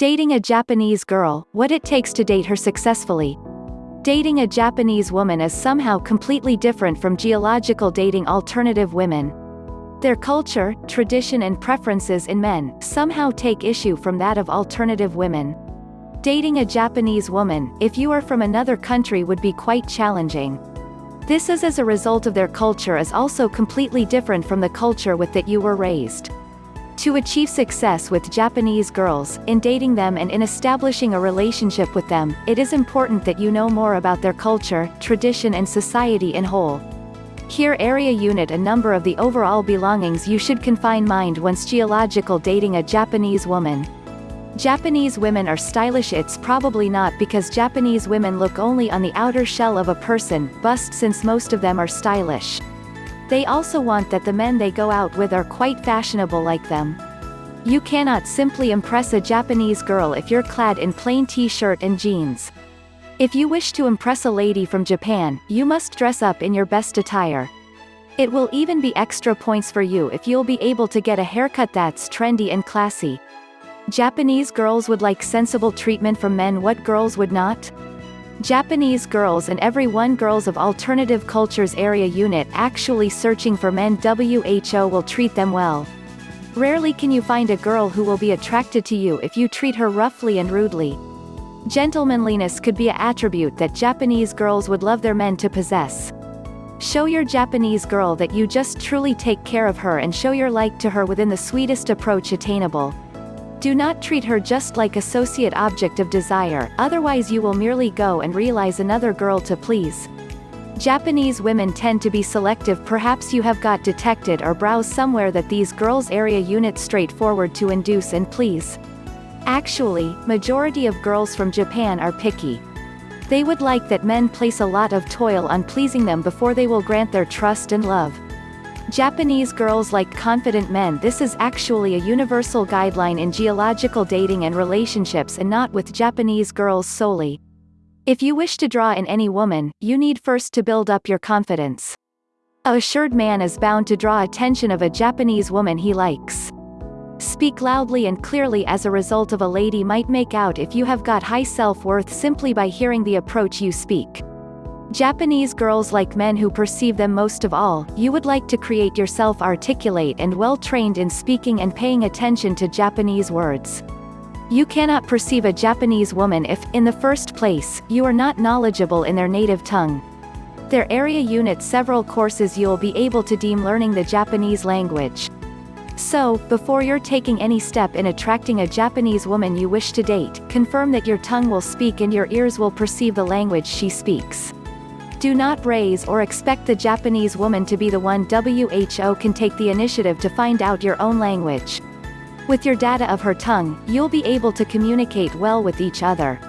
Dating a Japanese girl, what it takes to date her successfully. Dating a Japanese woman is somehow completely different from geological dating alternative women. Their culture, tradition and preferences in men somehow take issue from that of alternative women. Dating a Japanese woman, if you are from another country would be quite challenging. This is as a result of their culture is also completely different from the culture with that you were raised. To achieve success with Japanese girls, in dating them and in establishing a relationship with them, it is important that you know more about their culture, tradition and society in whole. Here area unit a number of the overall belongings you should confine mind once geological dating a Japanese woman. Japanese women are stylish it's probably not because Japanese women look only on the outer shell of a person, bust since most of them are stylish. They also want that the men they go out with are quite fashionable like them. You cannot simply impress a Japanese girl if you're clad in plain t-shirt and jeans. If you wish to impress a lady from Japan, you must dress up in your best attire. It will even be extra points for you if you'll be able to get a haircut that's trendy and classy. Japanese girls would like sensible treatment from men what girls would not? Japanese girls and every one girls of alternative cultures area unit actually searching for men WHO will treat them well. Rarely can you find a girl who will be attracted to you if you treat her roughly and rudely. Gentlemanliness could be a attribute that Japanese girls would love their men to possess. Show your Japanese girl that you just truly take care of her and show your like to her within the sweetest approach attainable. Do not treat her just like associate object of desire, otherwise you will merely go and realize another girl to please. Japanese women tend to be selective perhaps you have got detected or browse somewhere that these girls area unit straightforward to induce and please. Actually, majority of girls from Japan are picky. They would like that men place a lot of toil on pleasing them before they will grant their trust and love. Japanese girls like confident men this is actually a universal guideline in geological dating and relationships and not with Japanese girls solely. If you wish to draw in any woman, you need first to build up your confidence. A assured man is bound to draw attention of a Japanese woman he likes. Speak loudly and clearly as a result of a lady might make out if you have got high self-worth simply by hearing the approach you speak. Japanese girls like men who perceive them most of all, you would like to create yourself articulate and well trained in speaking and paying attention to Japanese words. You cannot perceive a Japanese woman if, in the first place, you are not knowledgeable in their native tongue. Their area unit several courses you'll be able to deem learning the Japanese language. So, before you're taking any step in attracting a Japanese woman you wish to date, confirm that your tongue will speak and your ears will perceive the language she speaks. Do not raise or expect the Japanese woman to be the one WHO can take the initiative to find out your own language. With your data of her tongue, you'll be able to communicate well with each other.